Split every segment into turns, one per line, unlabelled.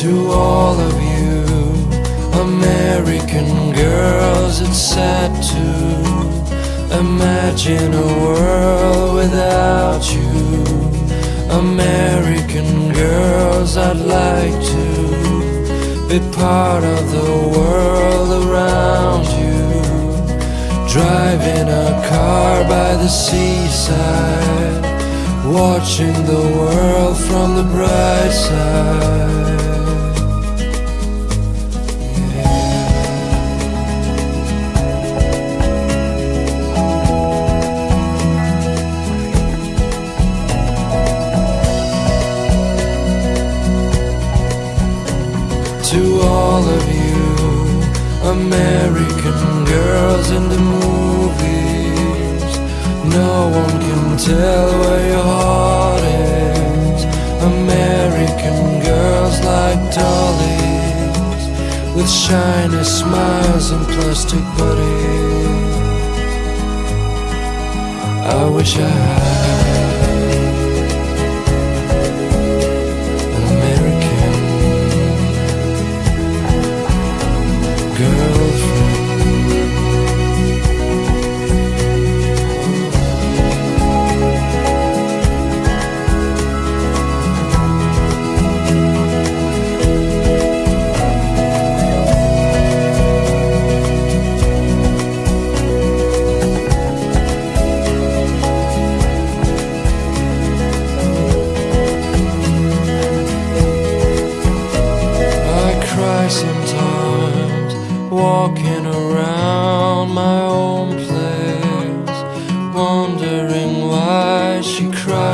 To all of you American girls, it's sad to imagine a world without you. American girls, I'd like to be part of the world around you. Driving a car by the seaside, watching the world from the bright side. To all of you American girls in the movies. No one can tell where your heart is. American girls like dollies With shiny smiles and plastic bodies. I wish I had girlfriend.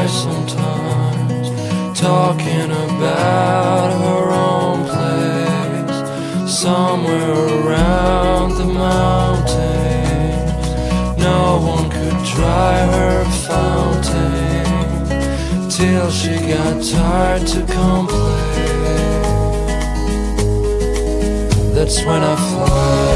Sometimes, talking about her own place, somewhere around the mountains. No one could dry her fountain till she got tired to complain. That's when I fly.